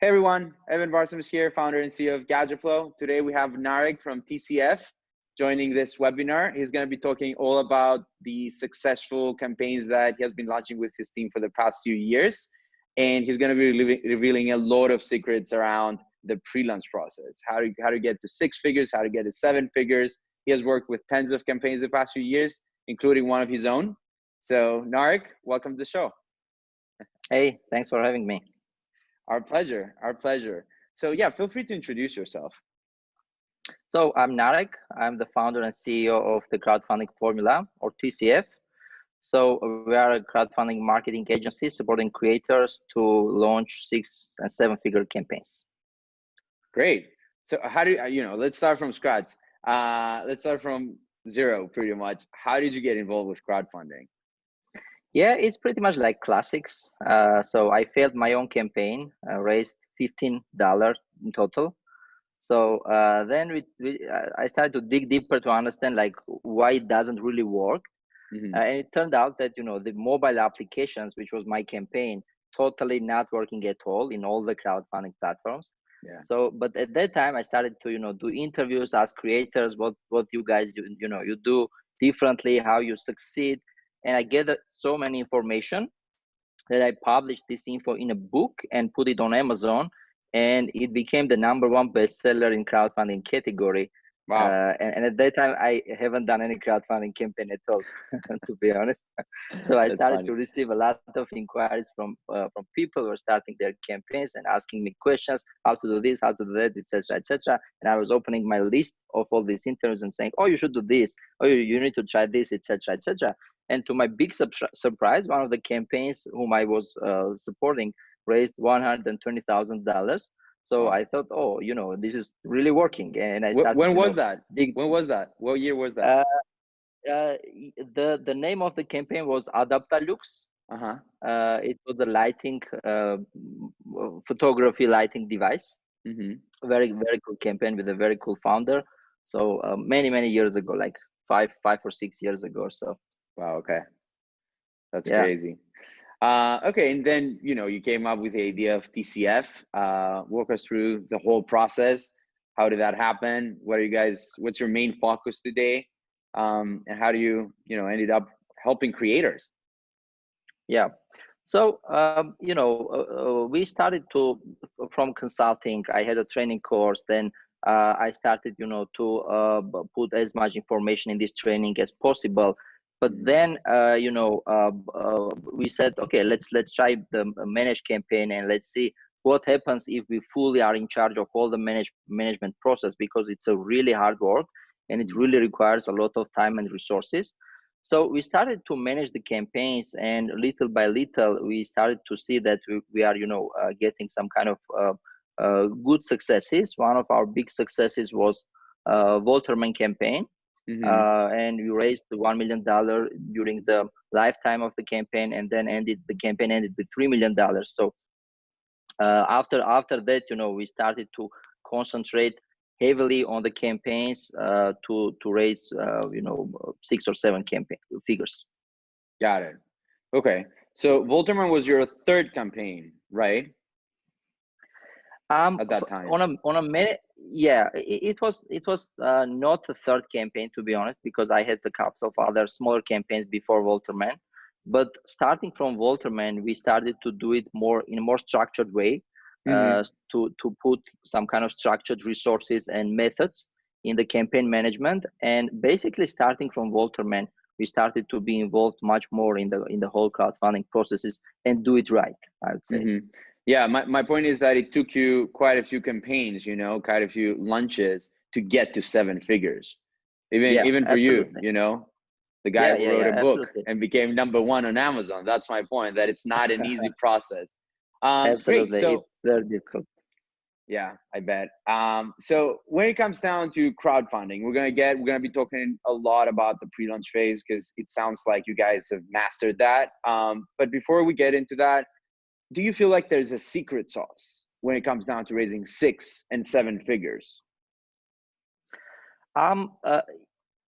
Hey everyone, Evan Varsamis here, founder and CEO of GadgetFlow. Today we have Narek from TCF joining this webinar. He's going to be talking all about the successful campaigns that he has been launching with his team for the past few years. And he's going to be revealing a lot of secrets around the pre-launch process, how to, how to get to six figures, how to get to seven figures. He has worked with tens of campaigns the past few years, including one of his own. So Narek, welcome to the show. Hey, thanks for having me. Our pleasure. Our pleasure. So yeah, feel free to introduce yourself. So I'm Narek. I'm the founder and CEO of the Crowdfunding Formula or TCF. So we are a crowdfunding marketing agency supporting creators to launch six and seven figure campaigns. Great. So how do you, you know, let's start from scratch. Uh, let's start from zero pretty much. How did you get involved with crowdfunding? Yeah, it's pretty much like classics. Uh, so I failed my own campaign, uh, raised fifteen dollars in total. So uh, then we, we, I started to dig deeper to understand like why it doesn't really work. Mm-hmm. Uh, and it turned out that you know the mobile applications, which was my campaign, totally not working at all in all the crowdfunding platforms. Yeah. So, but at that time, I started to you know do interviews, ask creators what what you guys do, you know you do differently, how you succeed and I gathered so many information that I published this info in a book and put it on Amazon, and it became the number one bestseller in crowdfunding category. Wow. Uh, and, and, at that time, I haven't done any crowdfunding campaign at all, to be honest. So I started funny. to receive a lot of inquiries from uh, from people who are starting their campaigns and asking me questions, how to do this, how to do that, etc., etc. And I was opening my list of all these interviews and saying, oh, you should do this, oh, you, you need to try this, etc., etc. And to my big surprise, one of the campaigns whom I was uh, supporting raised $120,000. So I thought, oh, you know, this is really working. And I started. When was know, that? Big. When was that? What year was that? Uh, uh, the the name of the campaign was Adaptalux. Uh-huh. Uh, it was a lighting, uh, photography lighting device. Mm-hmm. Very very cool campaign with a very cool founder. So uh, many many years ago, like five five or six years ago or so. Wow. Okay. That's yeah. crazy. Uh, okay, and then you know you came up with the idea of TCF. Uh, walk us through the whole process. How did that happen? What are you guys? What's your main focus today? Um, and how do you you know ended up helping creators? Yeah. So um, you know uh, uh we started to from consulting. I had a training course. Then uh, I started you know to uh, put as much information in this training as possible but then uh, you know uh, uh, we said okay let's let's try the managed campaign and let's see what happens if we fully are in charge of all the manage, management process because it's a really hard work and it really requires a lot of time and resources. So we started to manage the campaigns and little by little we started to see that we, we are you know uh, getting some kind of uh, uh, good successes. One of our big successes was uh, campaign Mm-hmm. Uh, and we raised one million dollar during the lifetime of the campaign, and then ended the campaign ended with three million dollars. So uh, after after that, you know, we started to concentrate heavily on the campaigns uh, to to raise uh, you know six or seven campaign figures. Got it. Okay, so Volterman was your third campaign, right? Um, at that time, on a on a minute, yeah, it, it, was it was uh, not the third campaign to be honest, because I had a couple of other smaller campaigns before Volterman, But starting from Volterman, we started to do it more in a more structured way, mm-hmm. uh, to to put some kind of structured resources and methods in the campaign management. And basically, starting from Volterman we started to be involved much more in the in the whole crowdfunding processes and do it right. I would say. Mm-hmm yeah my, my point is that it took you quite a few campaigns you know quite a few lunches to get to seven figures even yeah, even for absolutely. you you know the guy yeah, who yeah, wrote a book absolutely. and became number one on amazon that's my point that it's not an easy process um, absolutely great. so it's very difficult yeah i bet um, so when it comes down to crowdfunding we're gonna get we're gonna be talking a lot about the pre-launch phase because it sounds like you guys have mastered that um, but before we get into that do you feel like there's a secret sauce when it comes down to raising six and seven figures? Um, uh,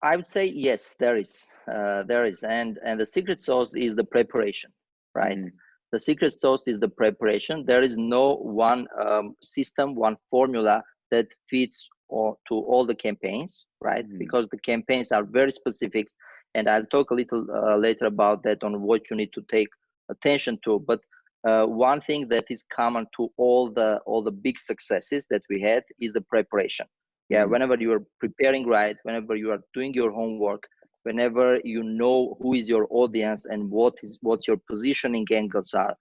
I would say yes, there is, uh, there is, and and the secret sauce is the preparation, right? Mm. the secret sauce is the preparation. There is no one um, system, one formula that fits or to all the campaigns, right? Mm-hmm. Because the campaigns are very specific, and I'll talk a little uh, later about that on what you need to take attention to. But uh, one thing that is common to all the all the big successes that we had is the preparation. Yeah, mm-hmm. whenever you are preparing right, whenever you are doing your homework, whenever you know who is your audience and what is what your positioning angles are,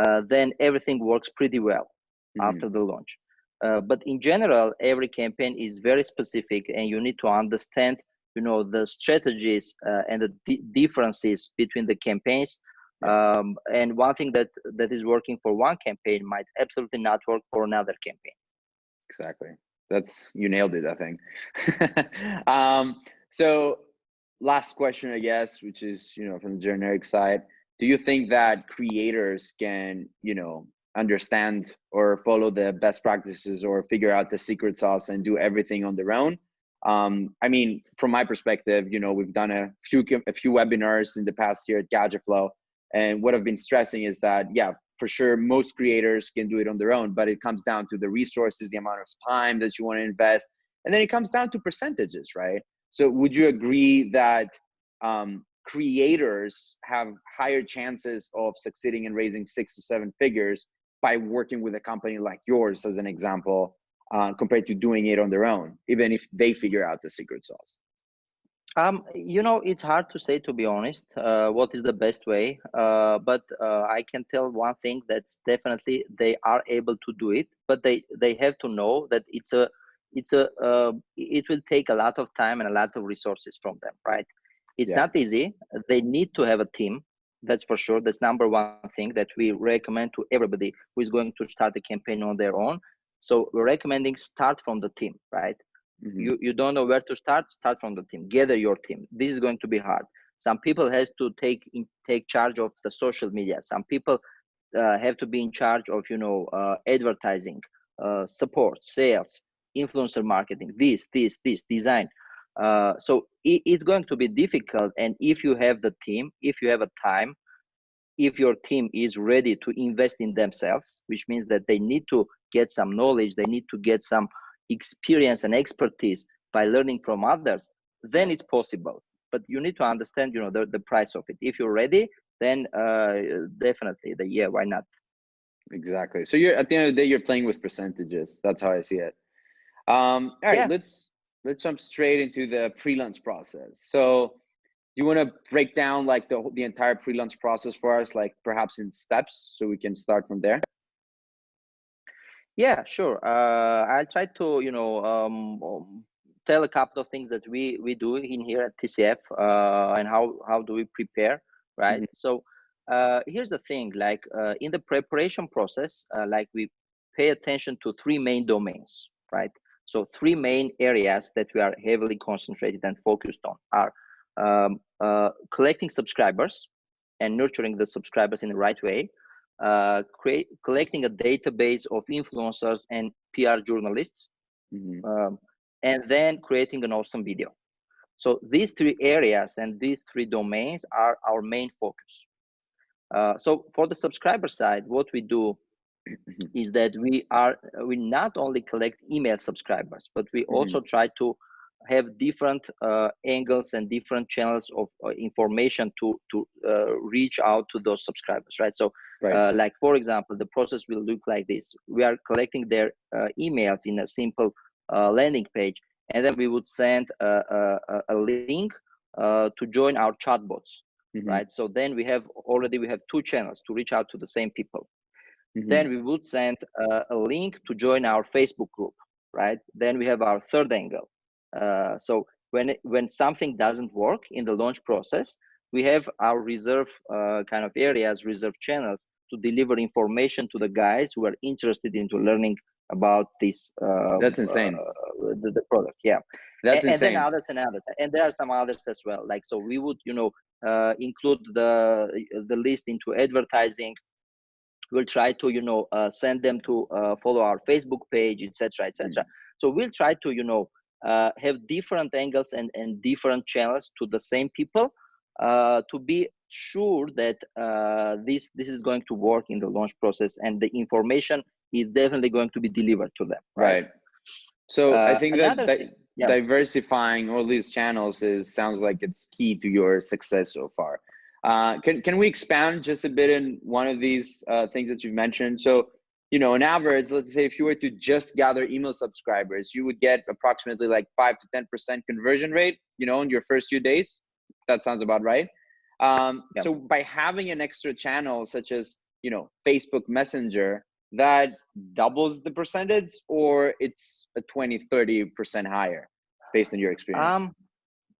uh, then everything works pretty well mm-hmm. after the launch. Uh, but in general, every campaign is very specific, and you need to understand, you know, the strategies uh, and the d- differences between the campaigns. Um, and one thing that that is working for one campaign might absolutely not work for another campaign. Exactly. That's you nailed it. I think. um, so, last question, I guess, which is you know from the generic side. Do you think that creators can, you know, understand or follow the best practices or figure out the secret sauce and do everything on their own um, i mean from my perspective you know we've done a few a few webinars in the past year at gadgetflow and what i've been stressing is that yeah for sure most creators can do it on their own but it comes down to the resources the amount of time that you want to invest and then it comes down to percentages right? So would you agree that um, creators have higher chances of succeeding and raising six to seven figures by working with a company like yours as an example uh, compared to doing it on their own even if they figure out the secret sauce um, you know it's hard to say to be honest uh, what is the best way uh, but uh, i can tell one thing that's definitely they are able to do it but they they have to know that it's a it's a uh, it will take a lot of time and a lot of resources from them right? It's yeah. not easy. They need to have a team that's for sure. That's number one thing that we recommend to everybody who is going to start a campaign on their own. So we're recommending start from the team right mm-hmm. you you don't know where to start start from the team. Gather your team. This is going to be hard. Some people has to take in, take charge of the social media. Some people uh, have to be in charge of you know uh, advertising uh, support sales influencer marketing this this this design. Uh, so it, it's going to be difficult. And if you have the team, if you have a time, if your team is ready to invest in themselves, which means that they need to get some knowledge, they need to get some experience and expertise by learning from others, then it's possible. But you need to understand, you know, the, the price of it. If you're ready, then uh, definitely the yeah, why not? Exactly. So you're at the end of the day, you're playing with percentages. That's how I see it. Um, all right, yeah. let's let's jump straight into the pre-launch process. So you want to break down like the the entire pre-launch process for us, like perhaps in steps, so we can start from there. Yeah, sure. Uh, I'll try to you know um, um tell a couple of things that we we do in here at TCF uh, and how how do we prepare, right? Mm-hmm. So uh, here's the thing: like uh, in the preparation process, uh, like we pay attention to three main domains, right? So three main areas that we are heavily concentrated and focused on are um, uh, collecting subscribers and nurturing the subscribers in the right way, uh, create, collecting a database of influencers and PR journalists, mm-hmm. um, and then creating an awesome video. So these three areas and these three domains are our main focus. Uh, so for the subscriber side, what we do mm-hmm. is that we are we not only collect email subscribers but we mm-hmm. also try to have different uh, angles and different channels of uh, information to to uh, reach out to those subscribers right so right. Uh, like for example the process will look like this we are collecting their uh, emails in a simple uh, landing page and then we would send a, a, a link to join our chatbots mm-hmm. right so then we have already we have two channels to reach out to the same people Mm-hmm. Then we would send uh, a link to join our Facebook group, right? Then we have our third angle. Uh, so when it, when something doesn't work in the launch process, we have our reserve uh, kind of areas, reserve channels to deliver information to the guys who are interested into learning about this. Uh, That's insane. Uh, the, the, product, yeah. That's and, insane. And then others and others, and there are some others as well. Like so, we would you know uh, include the the list into advertising we'll try to you know uh, send them to uh, follow our facebook page etc etc mm-hmm. so we'll try to you know uh, have different angles and, and different channels to the same people uh, to be sure that uh, this this is going to work in the launch process and the information is definitely going to be delivered to them right, right. so uh, i think that, that yeah. diversifying all these channels is sounds like it's key to your success so far uh, can, can we expand just a bit in one of these uh, things that you've mentioned so you know, on average, let's say if you were to just gather email subscribers, you would get approximately like five to ten percent conversion rate. You know, in your first few days. That sounds about right. Um, yep. So by having an extra channel such as you know Facebook Messenger, that doubles the percentage, or it's a 20, 30 percent higher, based on your experience. Um,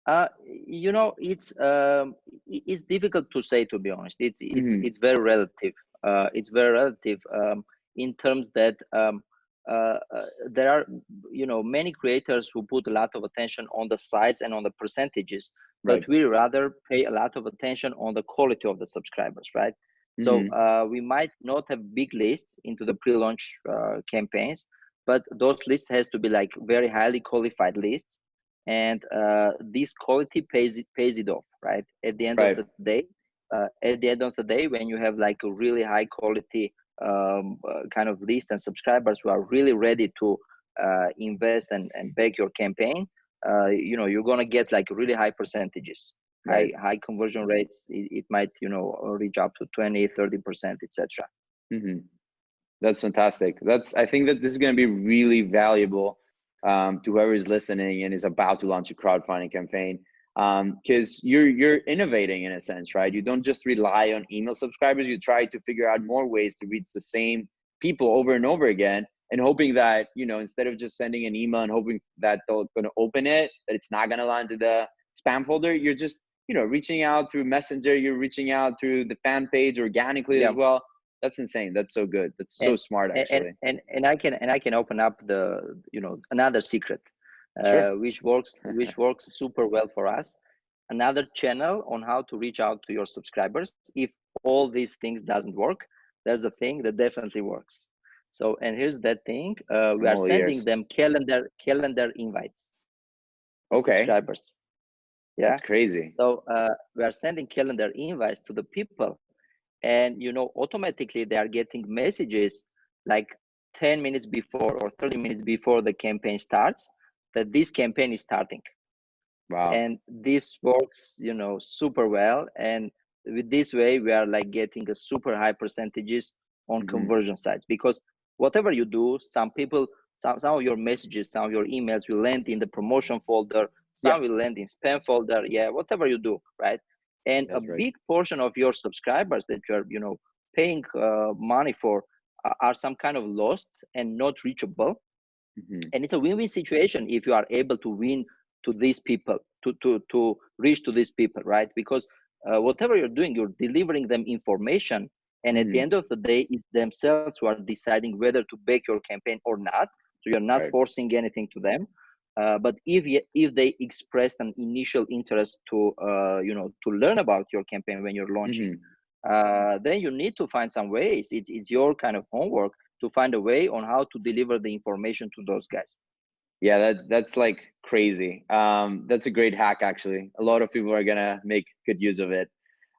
uh, you know, it's um, it's difficult to say to be honest. It's it's mm-hmm. it's very relative. Uh, it's very relative. Um, in terms that um, uh, uh, there are you know many creators who put a lot of attention on the size and on the percentages right. but we rather pay a lot of attention on the quality of the subscribers right mm-hmm. so uh, we might not have big lists into the pre-launch uh, campaigns but those lists has to be like very highly qualified lists and uh, this quality pays it pays it off right at the end right. of the day uh, at the end of the day when you have like a really high quality um, uh, kind of list and subscribers who are really ready to uh, invest and, and back your campaign, uh, you know, you're gonna get like really high percentages, right. high high conversion rates. It, it, might, you know, reach up to 20, 30 percent, etc. Mm-hmm. That's fantastic. That's I think that this is gonna be really valuable um, to whoever is listening and is about to launch a crowdfunding campaign because um, you're you're innovating in a sense, right? You don't just rely on email subscribers. You try to figure out more ways to reach the same people over and over again, and hoping that you know instead of just sending an email and hoping that they're going to open it, that it's not going to land to the spam folder. You're just you know reaching out through Messenger. You're reaching out through the fan page organically yeah. as well. That's insane. That's so good. That's so and, smart, actually. And, and and I can and I can open up the you know another secret sure. uh, which works which works super well for us. Another channel on how to reach out to your subscribers. If all these things doesn't work there's a thing that definitely works. So and here's that thing uh, we are sending ears. them calendar calendar invites okay. subscribers. Yeah. That's crazy. So uh, we are sending calendar invites to the people. And you know automatically they are getting messages like 10 minutes before or 30 minutes before the campaign starts that this campaign is starting. Wow. And this works you know super well. And with this way we are like getting a super high percentages on mm-hmm. conversion sites. Because whatever you do some people some, some of your messages some of your emails will land in the promotion folder. Some yeah. will land in spam folder. Yeah whatever you do right? And That's a right. big portion of your subscribers that you're you know paying uh, money for are some kind of lost and not reachable Mm-hmm. And it's a win-win situation if you are able to win to these people, to to to reach to these people, right? Because uh, whatever you're doing, you're delivering them information, and at mm-hmm. the end of the day, it's themselves who are deciding whether to back your campaign or not. So you're not right. forcing anything to them. Uh, but if if they expressed an initial interest to uh, you know to learn about your campaign when you're launching, mm-hmm. uh, then you need to find some ways. It's it's your kind of homework to find a way on how to deliver the information to those guys. Yeah that that's like crazy. Um that's a great hack actually. A lot of people are gonna make good use of it.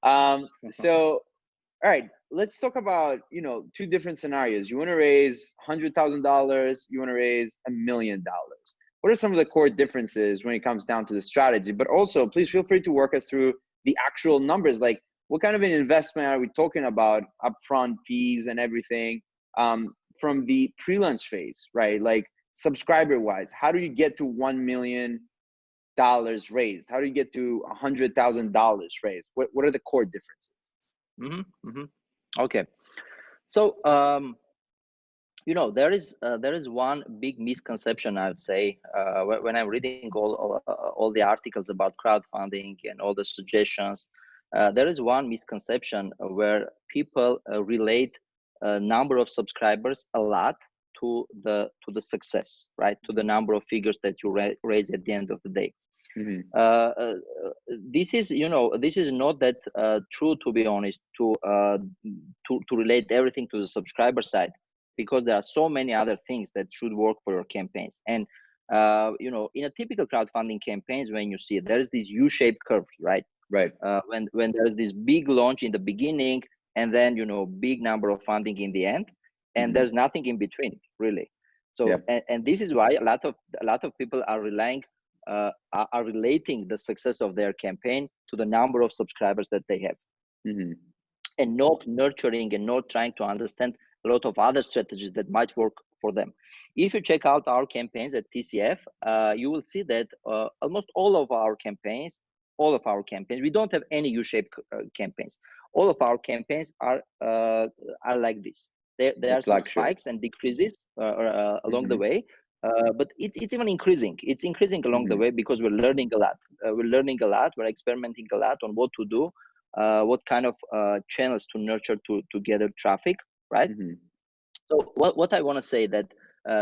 Um so all right let's talk about you know two different scenarios. You want to raise hundred thousand dollars you want to raise a million dollars. What are some of the core differences when it comes down to the strategy? But also please feel free to work us through the actual numbers. Like what kind of an investment are we talking about? Upfront fees and everything um, from the pre-launch phase, right? Like subscriber wise, how do you get to $1 million raised? How do you get to $100,000 raised? What, what are the core differences? Mm-hmm, mm-hmm. Okay. So, um, you know, there is uh, there is one big misconception I would say uh, when I'm reading all all, uh, all, the articles about crowdfunding and all the suggestions. Uh, there is one misconception where people uh, relate uh, number of subscribers a lot to the to the success right? To the number of figures that you ra- raise at the end of the day. Mm-hmm. uh, uh, this is you know this is not that uh, true to be honest to uh, to to relate everything to the subscriber side because there are so many other things that should work for your campaigns. And uh, you know in a typical crowdfunding campaigns when you see it, there is this u-shaped curve right? Right. Uh, when when there's this big launch in the beginning and then you know big number of funding in the end and mm-hmm. there's nothing in between really so and, and this is why a lot of a lot of people are relying uh, are, are, relating the success of their campaign to the number of subscribers that they have mm-hmm. and not nurturing and not trying to understand a lot of other strategies that might work for them if you check out our campaigns at tcf uh, you will see that uh, almost all of our campaigns all of our campaigns. We don't have any u-shaped uh, campaigns. All of our campaigns are uh, are like this. There, there are some spikes and decreases uh, uh, along mm-hmm. the way uh, but it's, it's even increasing. It's increasing along mm-hmm. the way because we're learning a lot. Uh, we're learning a lot. We're experimenting a lot on what to do uh, what kind of uh, channels to nurture to to gather traffic right? Mm-hmm. so what, what i want to say that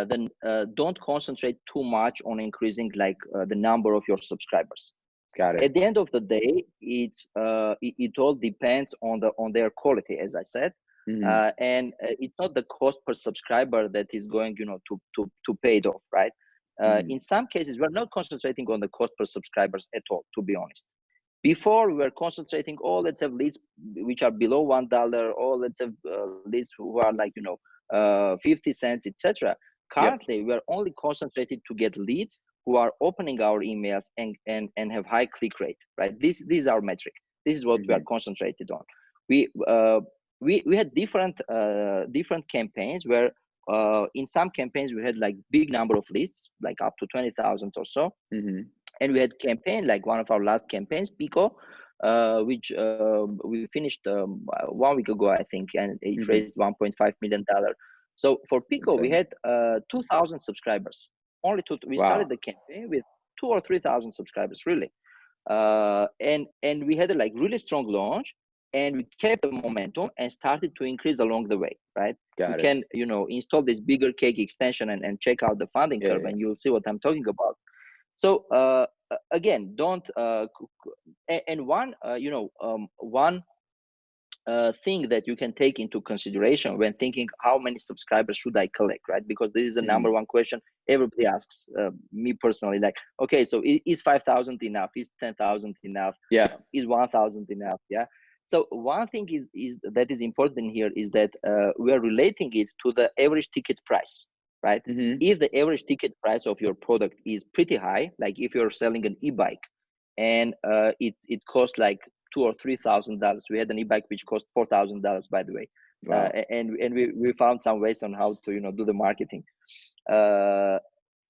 then don't concentrate too much on increasing like the number of your subscribers Got it. At the end of the day, it's uh, it, it, all depends on the on their quality, as I said. Mm-hmm. Uh, and uh, it's not the cost per subscriber that is going you know to to to pay it off right uh, mm-hmm. in some cases we're not concentrating on the cost per subscribers at all to be honest before we were concentrating oh let's have leads which are below one dollar or let's have uh, leads who are like you know uh, 50 cents etc currently yep. we're only concentrated to get leads who are opening our emails and and, and have high click rate right this, this is our metric this is what mm-hmm. we are mm-hmm. concentrated on we uh, we we had different uh, different campaigns where uh, in some campaigns we had like big number of leads, like up to twenty thousand or so, mm-hmm. and we had campaign like one of our last campaigns, Pico, uh, which uh, we finished um, one week ago, I think, and it mm-hmm. raised one point five million dollar. So for Pico, okay. we had uh, two thousand subscribers. Only two. We wow. started the campaign with two or three thousand subscribers, really, uh, and and we had a like really strong launch and we kept the momentum and started to increase along the way right Got you it. can you know install this bigger cake extension and, and check out the funding yeah, curve yeah. and you'll see what i'm talking about so uh, again don't uh, and one uh, you know um, one uh, thing that you can take into consideration when thinking how many subscribers should I collect, right? Because this is the mm. number one question everybody asks uh, me personally. Like, okay, so is five thousand enough? Is ten thousand enough? Yeah. Is one thousand enough? Yeah. So one thing is, is that is important here is that uh, we are relating it to the average ticket price, right? Mm-hmm. If the average ticket price of your product is pretty high, like if you're selling an e-bike and uh, it it costs like two or three thousand dollars, we had an e-bike which cost four thousand dollars, by the way, wow. uh, and and we we found some ways on how to you know do the marketing. Uh,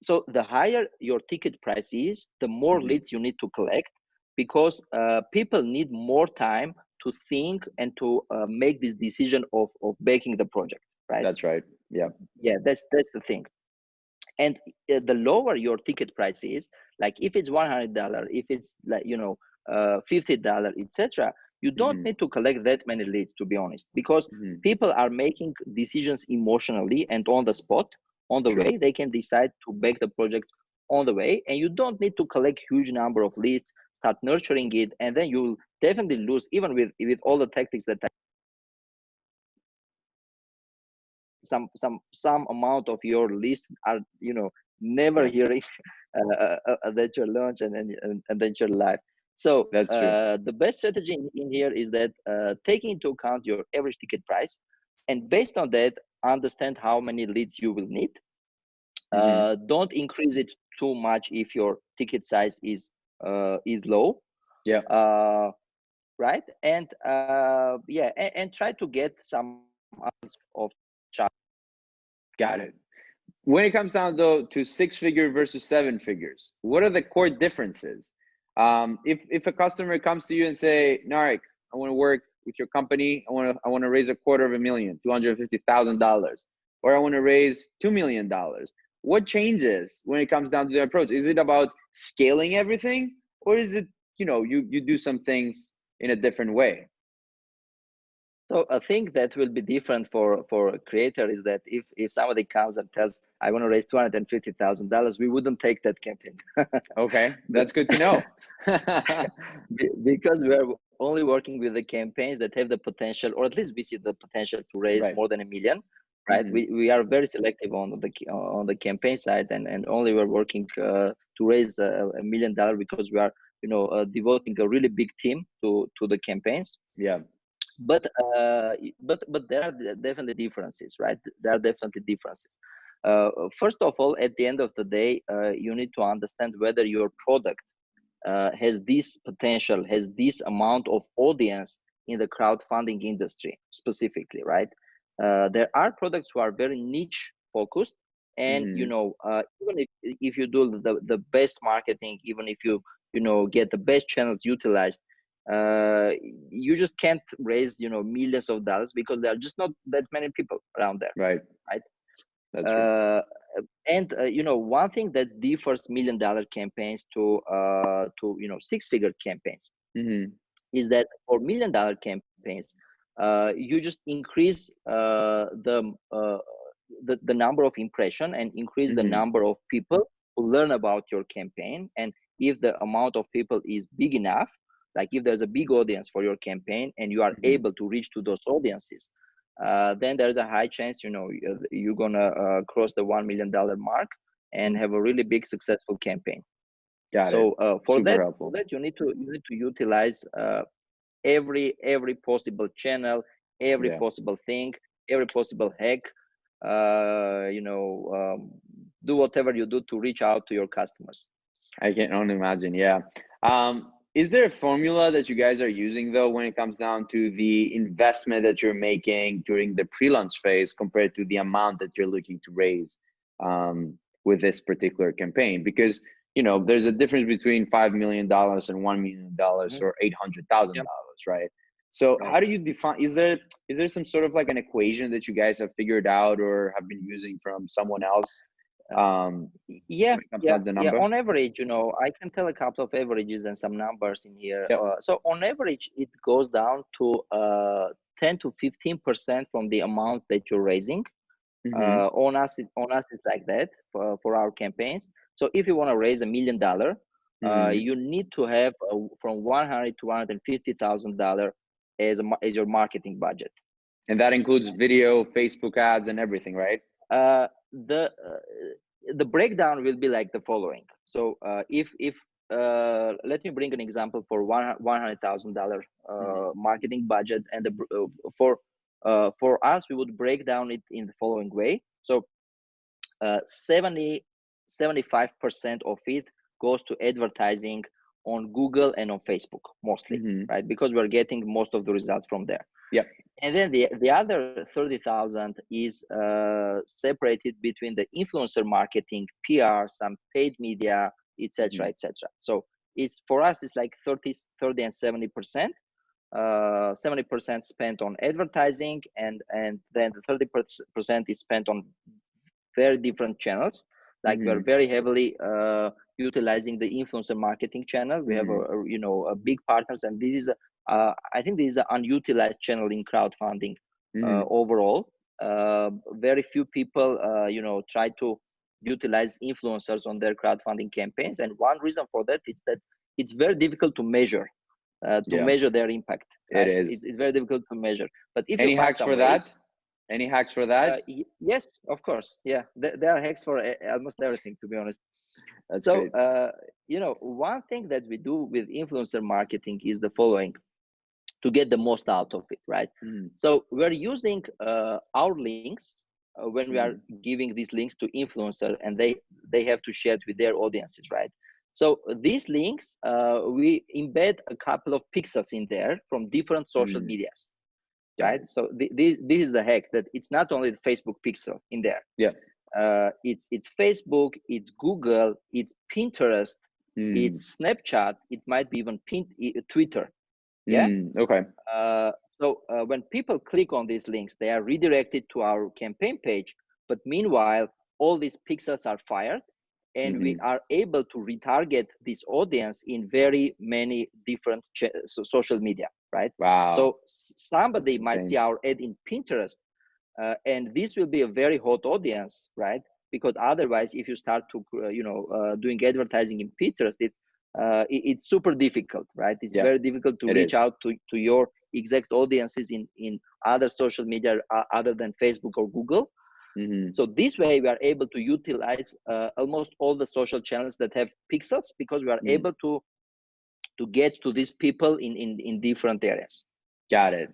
so the higher your ticket price is, the more mm-hmm. leads you need to collect because uh, people need more time to think and to uh, make this decision of of baking the project right that's right yeah yeah that's that's the thing and uh, the lower your ticket price is like if it's $100 if it's like you know uh, $50 etc you don't mm-hmm. need to collect that many leads to be honest because mm-hmm. people are making decisions emotionally and on the spot on the way they can decide to back the project on the way and you don't need to collect huge number of leads start nurturing it and then you'll definitely lose even with with all the tactics that some some some amount of your list are you know never hearing uh, uh, uh, that your launch and then and, and then your live so that's true. Uh, the best strategy in, in here is that uh, taking into account your average ticket price and based on that understand how many leads you will need. Mm-hmm. uh, don't increase it too much if your ticket size is uh, is low. Yeah. Uh, right? And uh, yeah and, and, try to get some of traffic. Got it. When it comes down though to six figure versus seven figures what are the core differences um, if if a customer comes to you and say Narek, I want to work with your company. I want to I want to raise a quarter of a million, two hundred fifty thousand dollars, or I want to raise two million dollars. What changes when it comes down to the approach? Is it about scaling everything or is it you know you you do some things in a different way so a thing that will be different for for a creator is that if if somebody comes and tells I want to raise two hundred and fifty thousand dollars, we wouldn't take that campaign. okay, that's good to know. because we're only working with the campaigns that have the potential, or at least we see the potential to raise right. more than a million right? Mm-hmm. We, we are very selective on the on the campaign side, and, and only we're working uh, to raise a, a, million dollar because we are you know uh, devoting a really big team to to the campaigns yeah but uh, but but there are definitely differences right? There are definitely differences. Uh, first of all at the end of the day uh, you need to understand whether your product uh, has this potential has this amount of audience in the crowdfunding industry specifically right? Uh, there are products who are very niche focused and mm. you know uh, even if, if you do the, the best marketing even if you you know get the best channels utilized uh, you just can't raise you know millions of dollars because there are just not that many people around there right right That's uh, and uh, you know one thing that differs million dollar campaigns to uh, to you know six figure campaigns mm-hmm. is that for million dollar campaigns uh, you just increase uh, the, uh, the the number of impression and increase mm-hmm. the number of people who learn about your campaign and if the amount of people is big enough like if there's a big audience for your campaign and you are mm-hmm. able to reach to those audiences uh, then there's a high chance you know you're gonna uh, cross the one million dollar mark and have a really big successful campaign Got so uh, for that, for that you need to you need to utilize uh, every every possible channel every yeah. possible thing every possible hack uh, you know um, do whatever you do to reach out to your customers I can only imagine. Yeah. Um, is there a formula that you guys are using though when it comes down to the investment that you're making during the pre-launch phase compared to the amount that you're looking to raise um, with this particular campaign? Because you know there's a difference between five million dollars and one million dollars mm-hmm. or eight hundred thousand yep. dollars, right? So right. how do you define? Is there is there some sort of like an equation that you guys have figured out or have been using from someone else um yeah yeah, yeah on average you know i can tell a couple of averages and some numbers in here yep. uh, so on average it goes down to uh 10 to 15 percent from the amount that you're raising mm-hmm. uh, on us it, on us it's like that for, for our campaigns so if you want to raise a million dollar uh, mm-hmm. you need to have a, from 100 to 150 thousand dollar as a, as your marketing budget and that includes video facebook ads and everything right uh, the uh, the breakdown will be like the following. So uh, if if uh, let me bring an example for one one hundred thousand uh, mm-hmm. marketing budget, and the, uh, for uh, for us we would break down it in the following way. So uh, 70 75 percent of it goes to advertising on Google and on Facebook mostly, mm-hmm. right? Because we're getting most of the results from there. Yeah. And then the the other thirty thousand is uh, separated between the influencer marketing, PR, some paid media, etc., mm-hmm. etc. So it's for us it's like 30, 30 and seventy percent. Uh, 70% spent on advertising and and then the 30% is spent on very different channels like mm-hmm. we're very heavily uh, utilizing the influencer marketing channel we mm-hmm. have a, a, you know a big partners and this is a, uh, i think this is an unutilized channel in crowdfunding uh, overall uh, very few people uh, you know try to utilize influencers on their crowdfunding campaigns and one reason for that is that it's very difficult to measure uh, to yeah. measure their impact right? it is it's, it's, very difficult to measure but if any hacks for ways, that any hacks for that uh, yes of course yeah there, there are hacks for almost everything to be honest That's so uh, you know one thing that we do with influencer marketing is the following to get the most out of it right mm. so we're using uh, our links uh, when mm. we are mm-hmm. giving these links to influencer and they they have to share it with their audiences right so these links uh, we embed a couple of pixels in there from different social mm. medias right? So th- this, this is the hack that it's not only the facebook pixel in there. Yeah. Uh, it's it's facebook it's google it's pinterest mm. it's snapchat it might be even pin, twitter. Yeah? mm, okay. Uh, so uh, when people click on these links they are redirected to our campaign page but meanwhile all these pixels are fired and mm-hmm. we are able to retarget this audience in very many different ch- so social media right? Wow. So somebody might see our ad in pinterest uh, and this will be a very hot audience right? Because otherwise if you start to uh, you know uh, doing advertising in pinterest it, uh, it it's super difficult right? It's yeah, very difficult to reach is. out to, to your exact audiences in in other social media uh, other than facebook or google Mm-hmm. So this way we are able to utilize uh, almost all the social channels that have pixels because we are mm-hmm. able to to get to these people in in, in different areas got it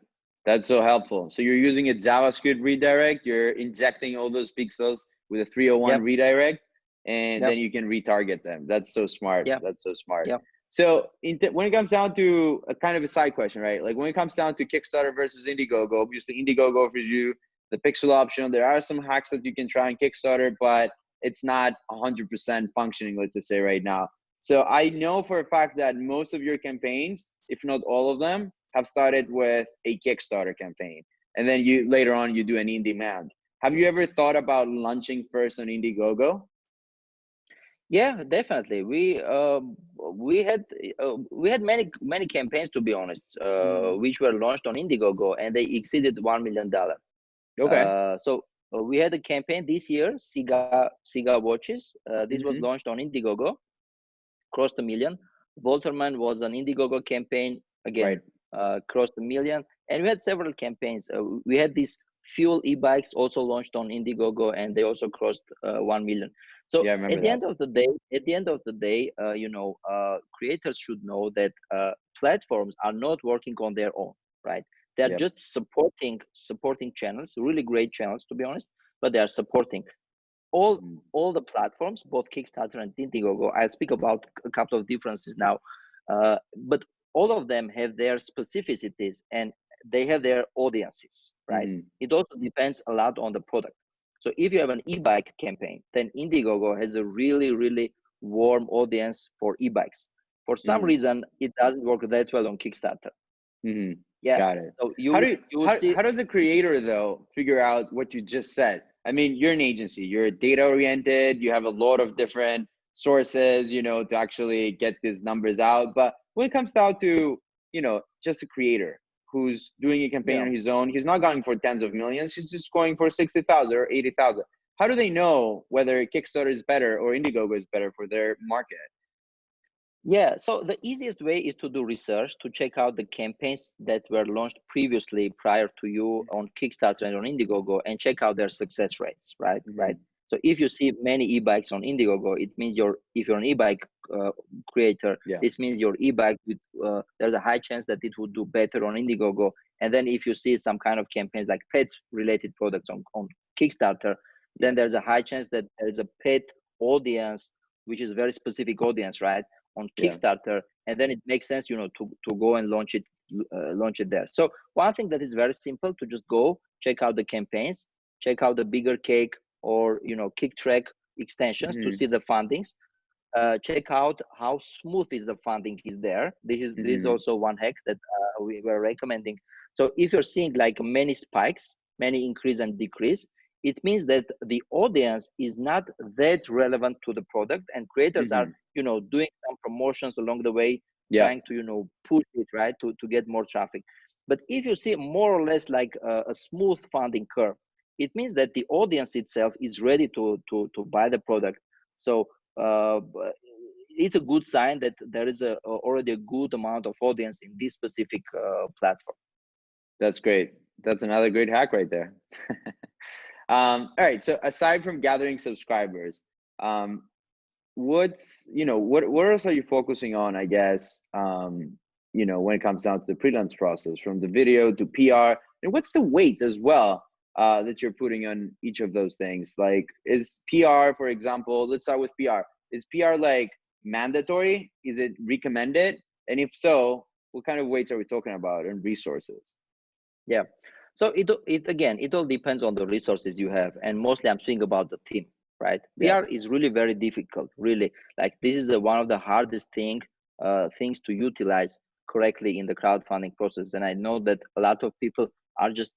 that's so helpful so you're using a javascript redirect you're injecting all those pixels with a 301 yep. redirect and yep. then you can retarget them that's so smart yeah that's so smart yep. so when it comes down to a kind of a side question right like when it comes down to kickstarter versus indiegogo obviously indiegogo offers you the pixel option there are some hacks that you can try on kickstarter but it's not 100% functioning let's just say right now so I know for a fact that most of your campaigns, if not all of them, have started with a Kickstarter campaign. And then you later on you do an InDemand. Have you ever thought about launching first on Indiegogo? Yeah, definitely. We uh, we had uh, we had many many campaigns to be honest, uh, mm. which were launched on Indiegogo, and they exceeded one million dollar. Okay. Uh, so uh, we had a campaign this year, Siga Siga watches. Uh, this mm-hmm. was launched on Indiegogo, crossed a million. Volterman was an Indiegogo campaign again, right. uh, crossed a million, and we had several campaigns. Uh, we had these FUELL e-bikes also launched on Indiegogo, and they also crossed uh, one million. So yeah, at the that. end of the day, at the end of the day, uh, you know, uh, creators should know that uh, platforms are not working on their own, right? They're yep. just supporting supporting channels, really great channels to be honest, but they are supporting all mm. all the platforms, both Kickstarter and Indiegogo. I'll speak about a couple of differences now, uh, but all of them have their specificities and they have their audiences, right? Mm. It also depends a lot on the product. So if you have an e-bike campaign, then Indiegogo has a really really warm audience for e-bikes. For some mm. reason, it doesn't work that well on Kickstarter. Mm-hmm. Yeah, got it. So you, how, do you, you how, see, how does a creator though figure out what you just said? I mean, you're an agency, you're data oriented, you have a lot of different sources, you know, to actually get these numbers out. But when it comes down to, you know, just a creator who's doing a campaign yeah. on his own, he's not going for tens of millions, he's just going for 60,000 or 80,000. How do they know whether Kickstarter is better or Indiegogo is better for their market? Yeah, so the easiest way is to do research to check out the campaigns that were launched previously prior to you on Kickstarter and on Indiegogo and check out their success rates, right? Mm-hmm. Right. So if you see many e-bikes on Indiegogo, it means you're if you're an e-bike uh, creator, yeah. this means your e-bike uh, there's a high chance that it would do better on Indiegogo. And then if you see some kind of campaigns like pet related products on, on Kickstarter, then there's a high chance that there's a pet audience, which is a very specific audience, right? On Kickstarter, yeah. and then it makes sense, you know, to to go and launch it uh, launch it there. So one thing that is very simple to just go check out the campaigns, check out the bigger cake or you know Kicktraq extensions mm-hmm. to see the fundings. Uh, check out how smooth is the funding is there. This is mm-hmm. this is mm-hmm. also one hack that uh, we were recommending. So if you're seeing like many spikes, many increase and decrease, it means that the audience is not that relevant to the product and creators mm-hmm. are you know doing some promotions along the way yeah. trying to you know push it right to, to get more traffic. But if you see more or less like a, a smooth funding curve it means that the audience itself is ready to to to buy the product. So uh, it's a good sign that there is a, already a good amount of audience in this specific uh, platform. That's great. That's another great hack right there um, all right so aside from gathering subscribers um, what's you know what what else are you focusing on i guess um you know when it comes down to the pre-launch process from the video to pr and what's the weight as well uh that you're putting on each of those things? Like is pr for example let's start with pr is pr like mandatory? Is it recommended? And if so what kind of weights are we talking about and resources? Yeah so it it again it all depends on the resources you have. And mostly i'm speaking about the team right? Yeah. pr is really very difficult really. Like this is the, one of the hardest thing uh, things to utilize correctly in the crowdfunding process. And i know that a lot of people are just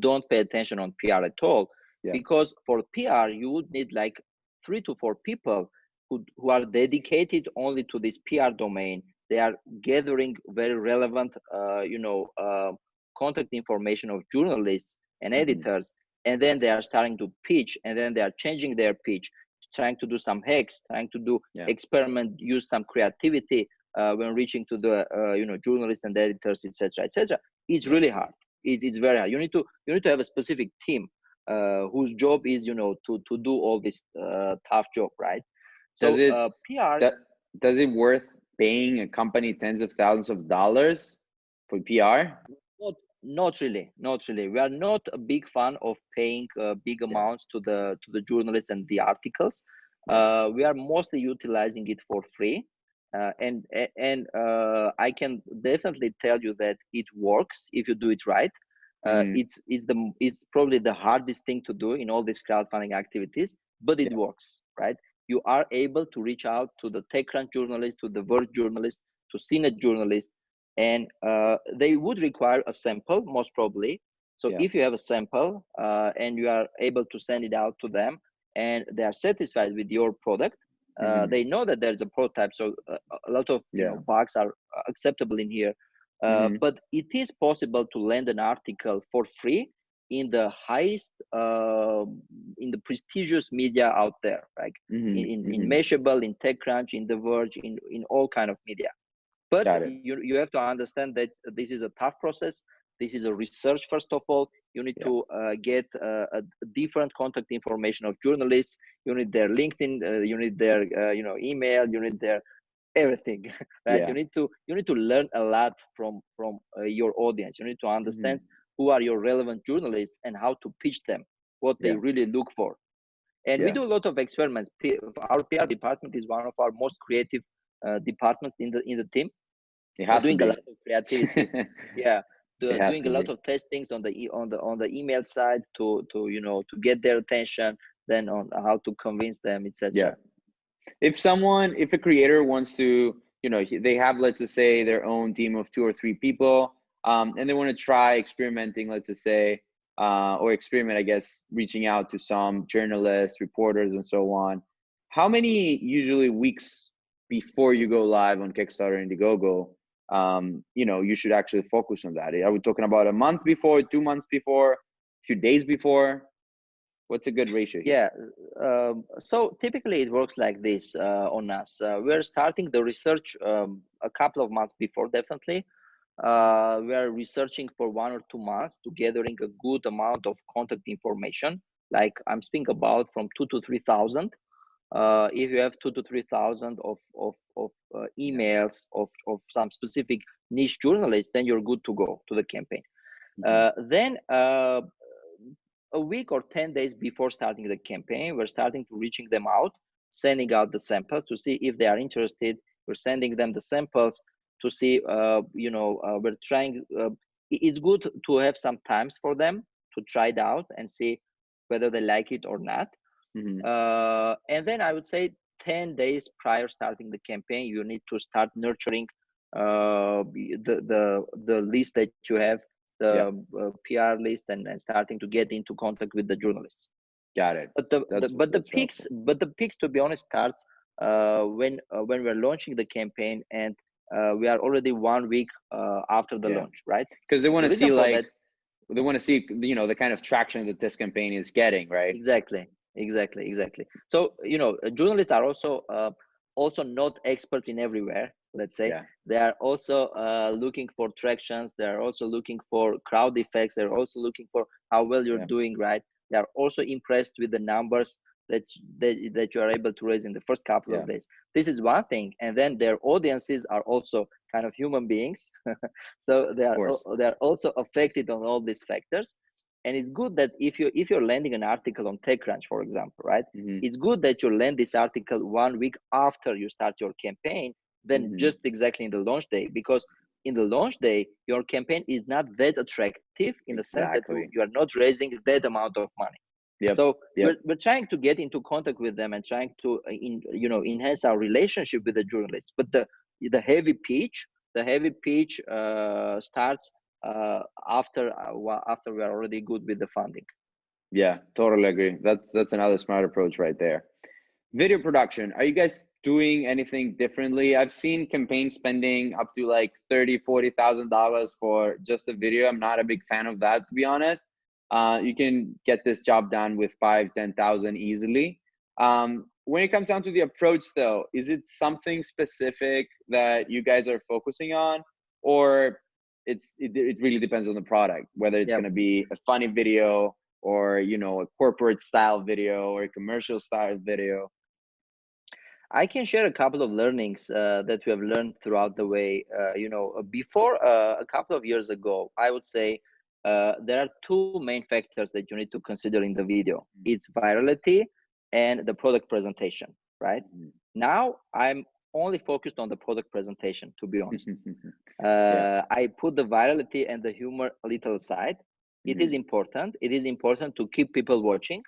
don't pay attention on pr at all yeah. because for pr you would need like three to four people who, who are dedicated only to this pr domain. They are gathering very relevant uh, you know uh, contact information of journalists and mm-hmm. editors and then they are starting to pitch and then they are changing their pitch trying to do some hacks trying to do yeah. experiment use some creativity uh, when reaching to the uh, you know journalists and editors etc etc it's really hard it, it's very hard you need to you need to have a specific team uh, whose job is you know to to do all this uh, tough job right so does it uh, pr that, does it worth paying a company tens of thousands of dollars for PR? Not, really, not really. We are not a big fan of paying uh, big amounts to the to the journalists and the articles. Uh, we are mostly utilizing it for free, uh, and and uh, I can definitely tell you that it works if you do it right. Mm. It's it's the it's probably the hardest thing to do in all these crowdfunding activities, but it yeah. works, right? You are able to reach out to the TechCrunch journalists, to the Verge journalists, to CNET journalists, and uh, they would require a sample most probably so yeah. if you have a sample uh, and you are able to send it out to them and they are satisfied with your product uh, mm-hmm. they know that there's a prototype so uh, a lot of yeah. you know, bugs are acceptable in here uh, mm-hmm. but it is possible to land an article for free in the highest uh, in the prestigious media out there like mm-hmm. in, in, in mm-hmm. mashable in techcrunch in the verge in in all kind of media but you, you have to understand that this is a tough process this is a research first of all you need yeah. to uh, get uh, a different contact information of journalists you need their linkedin uh, you need their uh, you know email you need their everything right yeah. you need to you need to learn a lot from from uh, your audience you need to understand mm-hmm. who are your relevant journalists and how to pitch them what they yeah. really look for and we do a lot of experiments our pr department is one of our most creative uh, department in the in the team. It has doing a lot of creativity. yeah, doing a lot be. of testings on the on the on the email side to to you know to get their attention. Then on how to convince them, etc. Yeah. If someone, if a creator wants to, you know, they have let's just say their own team of two or three people, um, and they want to try experimenting, let's just say, uh, or experiment, I guess, reaching out to some journalists, reporters, and so on. How many usually weeks before you go live on Kickstarter and Indiegogo, um, you know, you should actually focus on that. Are we talking about a month before, two months before, a few days before? What's a good ratio? Here? Yeah. Um, so typically it works like this uh, on us. Uh, we're starting the research um, a couple of months before, definitely. Uh, we are researching for one or two months to gathering a good amount of contact information. Like I'm speaking about from two to three thousand uh, if you have two to three thousand of of, of uh, emails of, of some specific niche journalists, then you're good to go to the campaign. Mm-hmm. Uh, then uh, a week or 10 days before starting the campaign, we're starting to reaching them out, sending out the samples to see if they are interested. We're sending them the samples to see, uh, you know, uh, we're trying, it's good to have some times for them to try it out and see whether they like it or not. Mm-hmm. Uh, and then I would say 10 days prior starting the campaign, you need to start nurturing uh, the, the, the list that you have, the yeah. uh, PR list, and, and starting to get into contact with the journalists. Got it. But the, the but the peaks, but the peaks, to be honest, starts uh, when uh, when we're launching the campaign and uh, we are already one week uh, after the yeah. launch, right? Because they want to see like that, they want to see you know the kind of traction that this campaign is getting, right? Exactly, exactly exactly. So you know uh, journalists are also uh, also not experts in everywhere let's say. Yeah. they are also uh, looking for tractions they are also looking for crowd effects. They're also looking for how well you're yeah. doing right? They are also impressed with the numbers that, that that you are able to raise in the first couple yeah. of days. This is one thing and then their audiences are also kind of human beings. So they are they are also affected on all these factors and it's good that if you if you're landing an article on techcrunch for example right mm-hmm. it's good that you land this article one week after you start your campaign than mm-hmm. just exactly in the launch day because in the launch day your campaign is not that attractive in the sense that you are not raising that amount of money yep. so yep. We're, we're trying to get into contact with them and trying to uh, in, you know enhance our relationship with the journalists but the the heavy pitch the heavy pitch uh, starts uh, after uh, after we are already good with the funding. Yeah, totally agree. That's that's another smart approach right there. Video production. Are you guys doing anything differently? I've seen campaign spending up to like thirty, forty thousand dollars for just a video. I'm not a big fan of that, to be honest. Uh, you can get this job done with five, ten thousand easily. Um, when it comes down to the approach, though, is it something specific that you guys are focusing on, or it's it, it really depends on the product whether it's yep. going to be a funny video or you know a corporate style video or a commercial style video I can share a couple of learnings uh, that we have learned throughout the way. Uh, you know, uh, before uh, a couple of years ago, I would say uh, there are two main factors that you need to consider in the video. Mm-hmm. It's virality and the product presentation, right? Mm-hmm. Now I'm only focused on the product presentation, to be honest. yeah. Uh, I put the virality and the humor a little aside. It mm-hmm. is important. It is important to keep people watching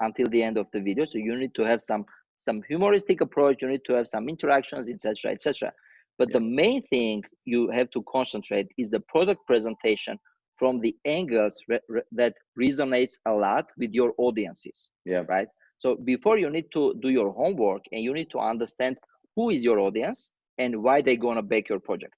until the end of the video. So you need to have some some humoristic approach you need to have some interactions etc etc but yeah. the main thing you have to concentrate is the product presentation from the angles re re that resonates a lot with your audiences yeah right so before you need to do your homework and you need to understand who is your audience and why they're going to back your project.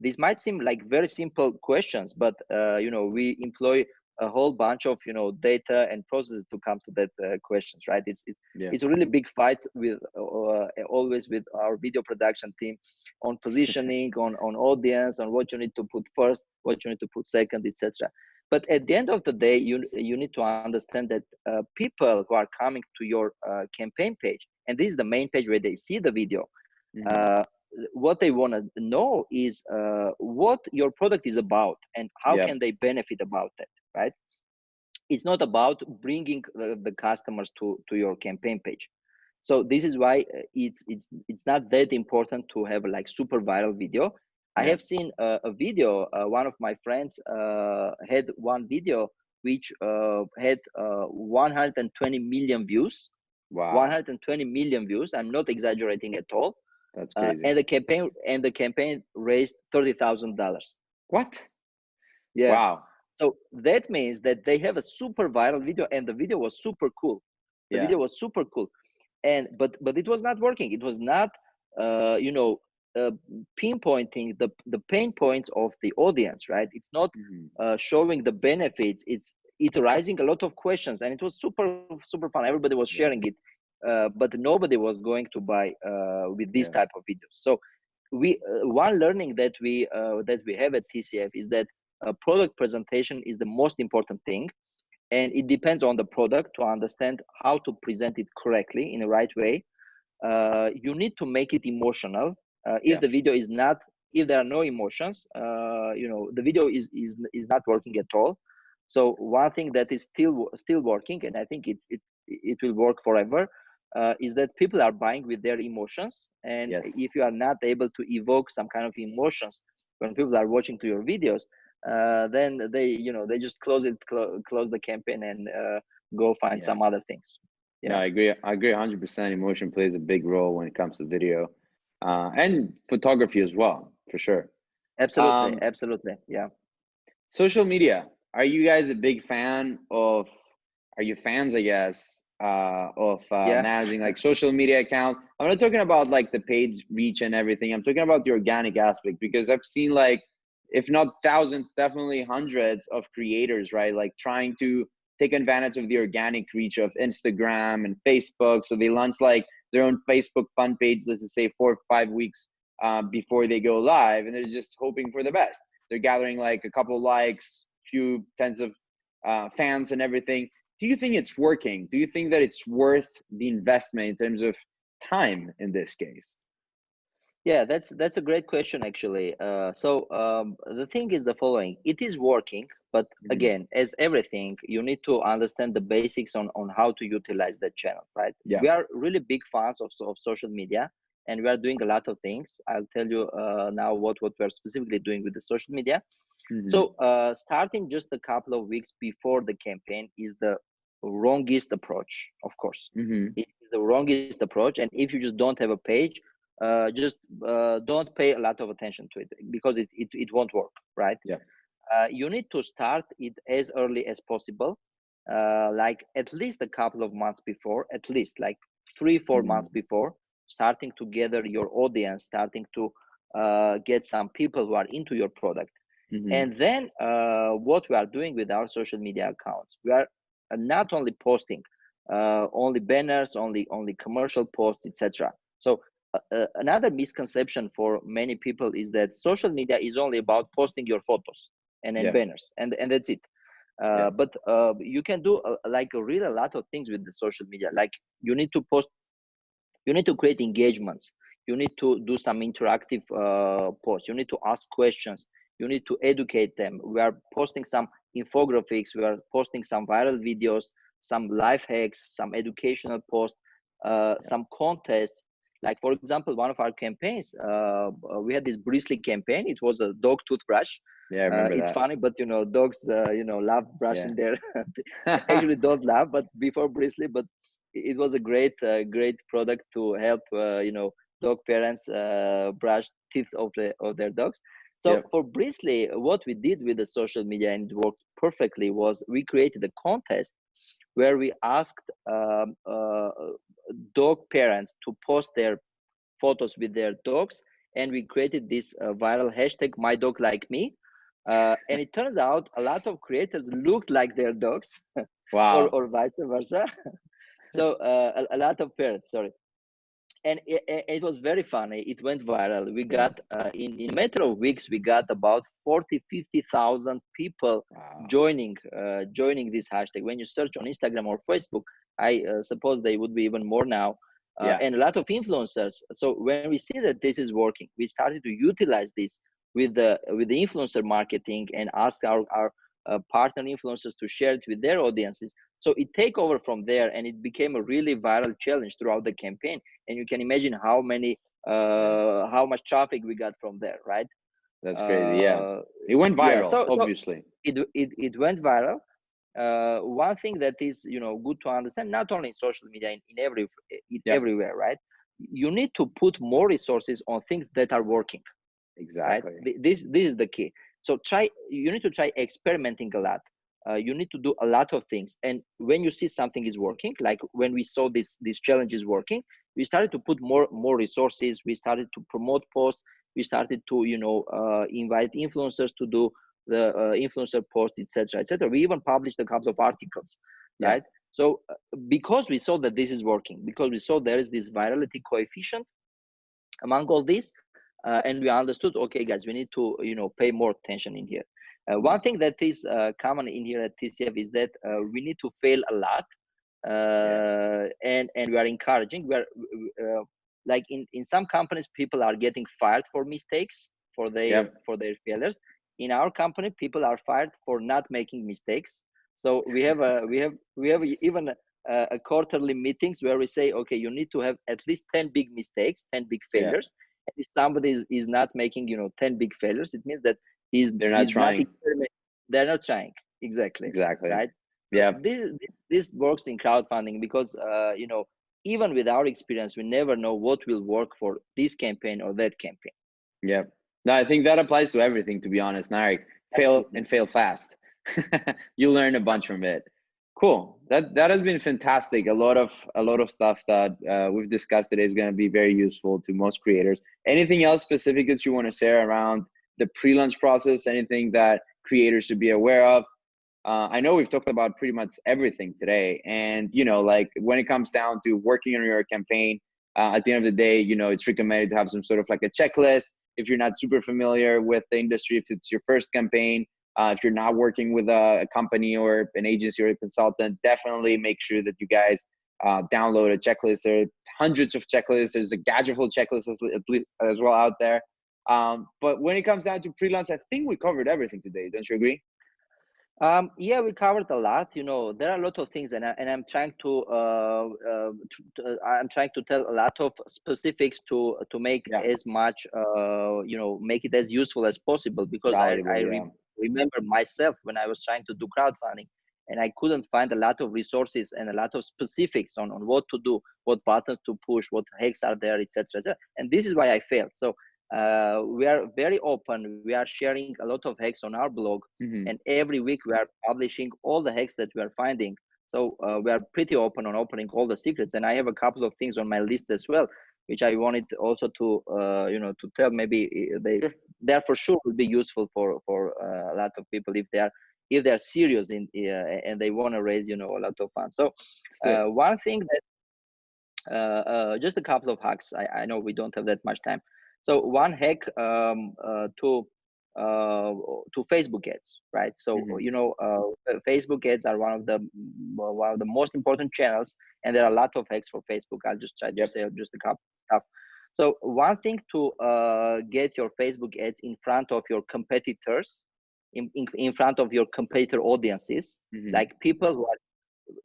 This might seem like very simple questions but uh, you know we employ a whole bunch of you know data and processes to come to that uh, questions right? It's it's, yeah. it's a really big fight with uh, always with our video production team on positioning on on audience on what you need to put first what you need to put second etc but at the end of the day you you need to understand that uh, people who are coming to your uh, campaign page and this is the main page where they see the video. Mm -hmm what they want to know is uh, what your product is about and how can they benefit about that right? It's not about bringing the, the, customers to to your campaign page. So this is why uh, it's it's it's not that important to have like super viral video. I have seen a, a video uh, one of my friends uh, had one video which uh, had uh, 120 million views wow 120 million views i'm not exaggerating at all that's uh, crazy. and the campaign and the campaign raised thirty thousand dollars. What? Yeah. Wow. So that means that they have a super viral video, and the video was super cool. The yeah. video was super cool, and but but it was not working. It was not, uh, you know, uh, pinpointing the the pain points of the audience. Right? It's not mm-hmm. uh, showing the benefits. It's it's raising a lot of questions, and it was super super fun. Everybody was sharing it uh, but nobody was going to buy uh, with this yeah. type of videos. So we uh, one learning that we uh, that we have at TCF is that product presentation is the most important thing, and it depends on the product to understand how to present it correctly in the right way. Uh, you need to make it emotional. if yeah. the video is not, if there are no emotions, you know, the video is is is not working at all. So one thing that is still still working, and I think it it it will work forever, uh, is that people are buying with their emotions. And yes. if you are not able to evoke some kind of emotions when people are watching to your videos uh, then they you know they just close it cl close the campaign and uh, go find yeah. some other things. Yeah. No, i agree i agree 100% emotion plays a big role when it comes to video uh, and photography as well for sure. Absolutely um, absolutely yeah. social media are you guys a big fan of are you fans i guess uh, of uh, yeah. managing like social media accounts. I'm not talking about like the page reach and everything. I'm talking about the organic aspect because I've seen like, if not thousands, definitely hundreds of creators, right? Like trying to take advantage of the organic reach of Instagram and Facebook. So they launch like their own Facebook fun page, let's just say four or five weeks uh, before they go live, and they're just hoping for the best. They're gathering like a couple likes, few tens of uh, fans and everything do you think it's working? Do you think that it's worth the investment in terms of time in this case? Yeah, that's that's a great question actually. Uh, so um, the thing is the following: it is working, but mm-hmm. again, as everything, you need to understand the basics on on how to utilize that channel, right? Yeah. We are really big fans of of social media, and we are doing a lot of things. I'll tell you uh, now what what we're specifically doing with the social media. Mm-hmm. So uh, starting just a couple of weeks before the campaign is the wrongest approach of course mm-hmm. it is the wrongest approach and if you just don't have a page uh, just uh, don't pay a lot of attention to it because it, it, it won't work right yeah uh, you need to start it as early as possible uh, like at least a couple of months before at least like three 4 mm-hmm. months before starting to gather your audience starting to uh, get some people who are into your product mm-hmm. and then uh, what we are doing with our social media accounts we are not only posting uh, only banners only only commercial posts etc so uh, uh, another misconception for many people is that social media is only about posting your photos and, and yeah. banners and and that's it uh, yeah. but uh, you can do uh, like a real a lot of things with the social media like you need to post you need to create engagements you need to do some interactive uh, posts you need to ask questions you need to educate them we are posting some infographics we are posting some viral videos some life hacks some educational posts uh, yeah. some contests like for example one of our campaigns uh, we had this bristly campaign it was a dog toothbrush yeah uh, it's that. funny but you know dogs uh, you know love brushing yeah. their actually don't love but before bristly but it was a great uh, great product to help uh, you know dog parents brush teeth of, the, of their dogs so yep. for bristly what we did with the social media and it worked perfectly was we created a contest where we asked um, uh, dog parents to post their photos with their dogs and we created this uh, viral hashtag my dog like me uh, and it turns out a lot of creators looked like their dogs wow. or, or vice versa. So uh, a, a, lot of parents sorry and it, it, was very funny. It went viral. We got uh, in in matter of weeks we got about 40 50000 people wow. joining uh, joining this hashtag. When you search on instagram or facebook i uh, suppose they would be even more now uh, yeah. and a lot of influencers. So when we see that this is working we started to utilize this with the with the influencer marketing and ask our our uh, partner influencers to share it with their audiences. So it take over from there and it became a really viral challenge throughout the campaign. And you can imagine how many uh how much traffic we got from there right? That's crazy yeah. Uh, it went viral yeah, so, obviously. so it, it it went viral. Uh, one thing that is you know good to understand not only in social media in, in every in yeah. everywhere right? You need to put more resources on things that are working exactly. Right? this this is the key so try you need to try experimenting a lot. Uh, you need to do a lot of things. And when you see something is working like when we saw this this challenge is working we started to put more more resources. We started to promote posts. We started to you know uh, invite influencers to do the uh, influencer posts etc etc we even published a couple of articles yeah. right? So uh, because we saw that this is working because we saw there is this virality coefficient among all these uh, and we understood okay guys we need to you know pay more attention in here. Uh, one thing that is uh, common in here at tcf is that uh, we need to fail a lot yeah. Uh, and and we are encouraging. We are uh, like in in some companies people are getting fired for mistakes for their yep. for their failures. In our company people are fired for not making mistakes. So we have a we have we have even a, a quarterly meetings where we say okay you need to have at least 10 big mistakes 10 big failures yeah if somebody is, is not making you know 10 big failures it means that he's they're not he's trying. not they're not trying. Exactly. Exactly. Right? Yeah. this, this works in crowdfunding because uh, you know even with our experience we never know what will work for this campaign or that campaign. Yeah. No i think that applies to everything to be honest Narek. fail and fail fast. You learn a bunch from it cool. That that has been fantastic. A lot of a lot of stuff that uh, we've discussed today is going to be very useful to most creators. Anything else specific that you want to share around the pre-launch process? Anything that creators should be aware of? Uh, i know we've talked about pretty much everything today. And you know like when it comes down to working on your campaign uh, at the end of the day you know it's recommended to have some sort of like a checklist. If you're not super familiar with the industry if it's your first campaign uh, if you're not working with a, a, company or an agency or a consultant, definitely make sure that you guys uh, download a checklist. There are hundreds of checklists. There's a Gadget Flow checklist as, as well out there. Um, but when it comes down to pre-launch, I think we covered everything today. Don't you agree? Um, yeah, we covered a lot. You know, there are a lot of things, and I, and I'm trying to, uh, uh, to, uh, I'm trying to tell a lot of specifics to to make yeah. as much, uh, you know, make it as useful as possible because I, I, yeah remember myself when I was trying to do crowdfunding and I couldn't find a lot of resources and a lot of specifics on, on what to do, what buttons to push, what hacks are there, etc. etc. And this is why I failed. So uh, we are very open. We are sharing a lot of hacks on our blog, mm-hmm. and every week we are publishing all the hacks that we are finding. So uh, we are pretty open on opening all the secrets. And I have a couple of things on my list as well, which I wanted also to, uh, you know, to tell. Maybe uh, they they for sure will be useful for for uh, a lot of people if they are if they are serious in uh, and they want to raise you know a lot of funds. So uh, one thing that uh, uh, just a couple of hacks. I, I know we don't have that much time. So one hack um, uh, to uh, to Facebook ads, right? So mm-hmm. you know, uh, Facebook ads are one of the one of the most important channels, and there are a lot of hacks for Facebook. I'll just try to yep. say just a couple stuff. So one thing to uh, get your Facebook ads in front of your competitors, in, in, in front of your competitor audiences, mm-hmm. like people who are,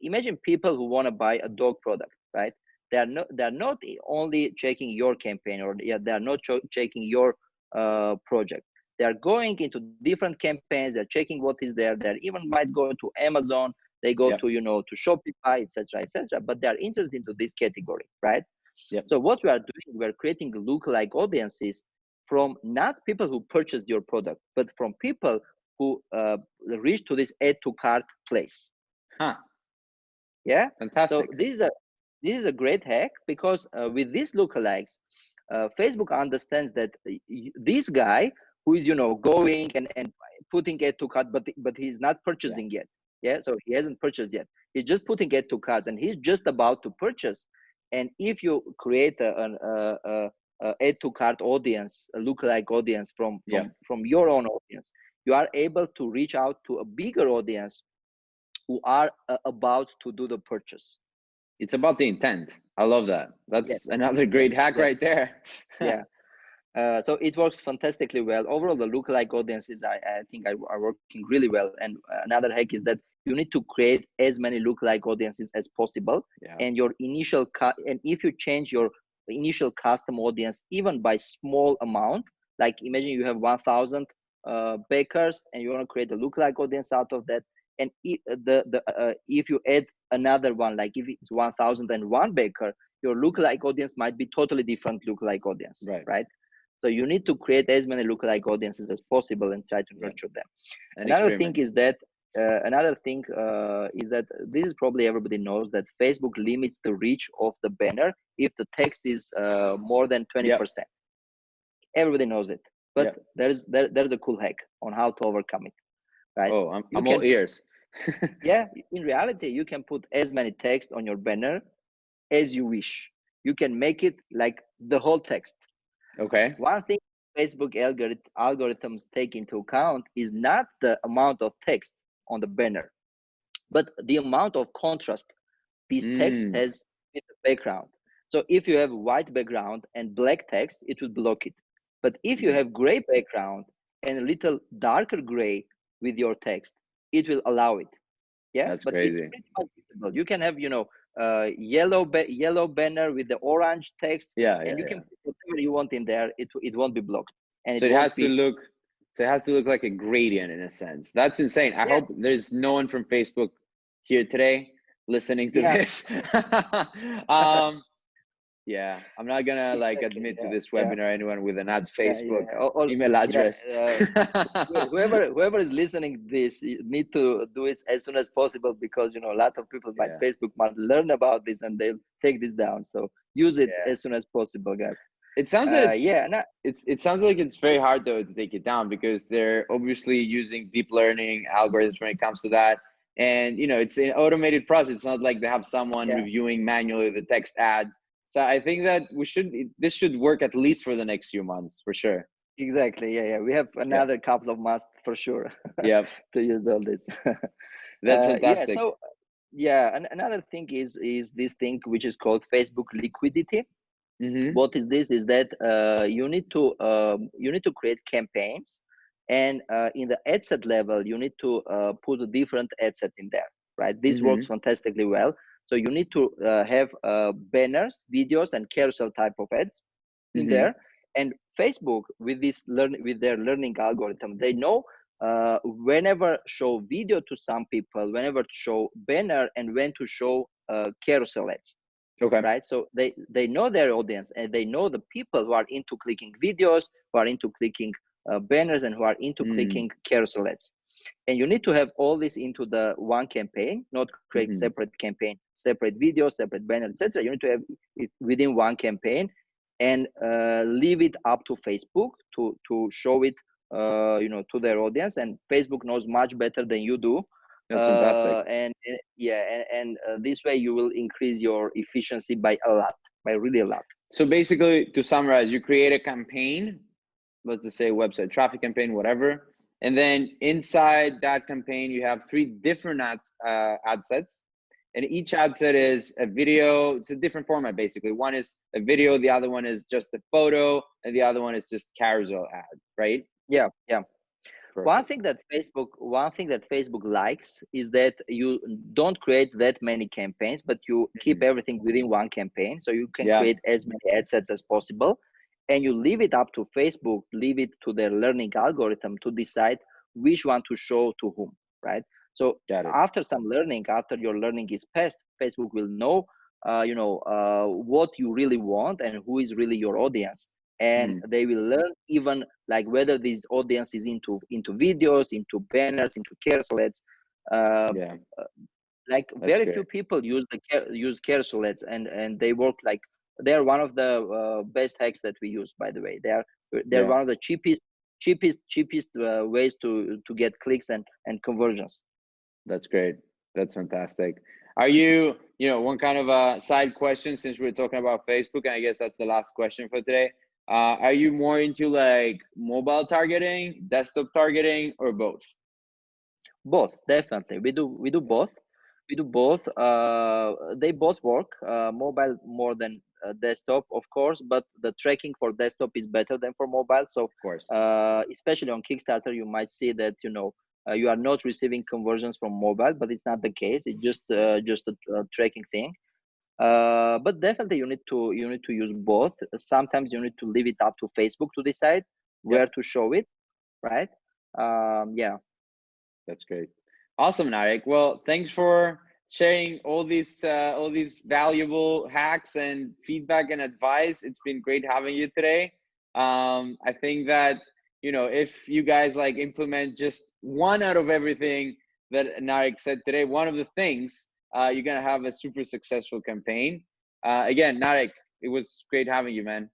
imagine people who want to buy a dog product, right? They are not, they are not only checking your campaign or yeah, they are not cho- checking your uh, project. They are going into different campaigns. They're checking what is there. They even might go to Amazon. They go to you know to Shopify, etc., etc. But they are interested into this category, right? Yep. So what we are doing, we are creating look-alike audiences from not people who purchased your product, but from people who uh, reach to this add to cart place. Huh. Yeah. Fantastic. So this is a this is a great hack because uh, with these lookalikes, uh, Facebook understands that this guy who is you know going and, and putting add to cart, but but he's not purchasing yeah. yet. Yeah. So he hasn't purchased yet. He's just putting add to carts and he's just about to purchase. And if you create a, a, a, a add to cart audience, a lookalike audience from, from, yeah. from your own audience, you are able to reach out to a bigger audience who are uh, about to do the purchase. It's about the intent. I love that. That's yes. another great hack yeah. right there. yeah. Uh, so it works fantastically well. Overall, the lookalike audiences, I, I think, are, are, working really well. And another hack is that you need to create as many lookalike audiences as possible yeah. and your initial cut, and if you change your initial custom audience even by small amount like imagine you have 1000 uh, bakers and you want to create a lookalike audience out of that and if the the uh, if you add another one like if it's 1001 baker your lookalike audience might be totally different lookalike audience right right so you need to create as many lookalike audiences as possible and try to nurture them. Another thing is that uh, another thing uh, is that this is probably everybody knows that Facebook limits the reach of the banner if the text is uh, more than 20%. Yep. Everybody knows it, but yep. there's there, there's a cool hack on how to overcome it. Right? Oh, I'm, I'm can, all ears. yeah, in reality, you can put as many text on your banner as you wish. You can make it like the whole text. Okay. One thing Facebook algorithms take into account is not the amount of text on the banner, but the amount of contrast this mm. text has in the background. So if you have white background and black text, it will block it. But if you mm-hmm. have gray background and a little darker gray with your text, it will allow it. Yeah, that's but crazy. It's pretty visible. You can have, you know, uh, yellow ba- yellow banner with the orange text. Yeah, and yeah, you yeah. can whatever you want in there. It it won't be blocked. And so it, it has be... to look so it has to look like a gradient in a sense. That's insane. I yeah. hope there's no one from Facebook here today listening to yeah. this. um, yeah, I'm not gonna like admit yeah, to this webinar anyone with an ad Facebook or, email address. Uh, whoever whoever is listening this need to do it as soon as possible because you know a lot of people by Facebook might learn about this and they'll take this down. So use it as soon as possible, guys. It sounds like uh, yeah, not, it's it sounds like it's very hard though to take it down because they're obviously using deep learning algorithms when it comes to that. And you know, it's an automated process. It's not like they have someone yeah. reviewing manually the text ads. So I think that we should this should work at least for the next few months for sure. Exactly. Yeah, yeah. We have another yeah. couple of months for sure. Yeah. to use all this. That's uh, fantastic. Yeah, so yeah, and another thing is is this thing which is called Facebook liquidity. Mm-hmm. What is this? Is that uh, you need to um, you need to create campaigns, and uh, in the ad set level, you need to uh, put a different ad set in there. Right? This mm-hmm. works fantastically well. So you need to uh, have uh, banners, videos, and carousel type of ads mm-hmm. in there. And Facebook, with this learn with their learning algorithm, they know uh, whenever show video to some people, whenever to show banner, and when to show carousel ads okay. right? So they they know their audience and they know the people who are into clicking videos who are into clicking uh, banners and who are into mm. clicking carousel ads and you need to have all this into the one campaign not create mm-hmm. separate campaign separate videos separate banner etc you need to have it within one campaign and uh, leave it up to facebook to to show it uh, you know to their audience. And facebook knows much better than you do that's fantastic. Uh, and, and, yeah, and, and uh, this way you will increase your efficiency by a lot, by really a lot. So basically, to summarize, you create a campaign, let's just say website traffic campaign, whatever. And then inside that campaign, you have three different ads, uh, ad sets. And each ad set is a video. It's a different format, basically. One is a video, the other one is just a photo, and the other one is just carousel ad, right? Yeah, yeah. Perfect. One thing that Facebook, one thing that Facebook likes is that you don't create that many campaigns, but you keep everything within one campaign. So you can Yeah. create as many ad sets as possible, and you leave it up to Facebook, leave it to their learning algorithm to decide which one to show to whom, right? So after some learning, after your learning is passed, Facebook will know, uh, you know, uh, what you really want and who is really your audience, and they will learn even like whether this audience is into into videos, into banners, into carousel ads. Uh, yeah. like That's very great. few people use the use carousel ads, and and they work like they're one of the uh, best hacks that we use. By the way, they are they're Yeah. one of the cheapest cheapest cheapest uh, ways to to get clicks and and conversions. That's great. That's fantastic. Are you, you know, one kind of a side question since we're talking about Facebook, and I guess that's the last question for today. Uh, are you more into like mobile targeting, desktop targeting, or both? both definitely. We do we do both. We do both. Uh they both work uh mobile more than uh, desktop of course but the tracking for desktop is better than for mobile. So Of course. uh especially on kickstarter you might see that you know uh, you are not receiving conversions from mobile but it's not the case. It's just uh, just a, a tracking thing uh but definitely you need to you need to use both sometimes you need to leave it up to facebook to decide where to show it right um yeah That's great. Awesome, Narek. Well, thanks for sharing all these uh, all these valuable hacks and feedback and advice. It's been great having you today. Um, I think that you know if you guys like implement just one out of everything that Narek said today, one of the things, uh, you're gonna have a super successful campaign. Uh, again, Narek, it was great having you, man.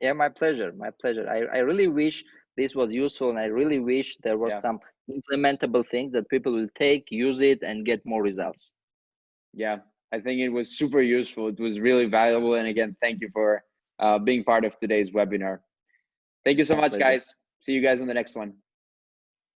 Yeah, my pleasure. My pleasure. I, I really wish this was useful and I really wish there was Yeah. some implementable things that people will take, use it, and get more results. Yeah, I think it was super useful. It was really valuable. And again, thank you for uh, being part of today's webinar. Thank you so My much, pleasure. guys. See you guys on the next one.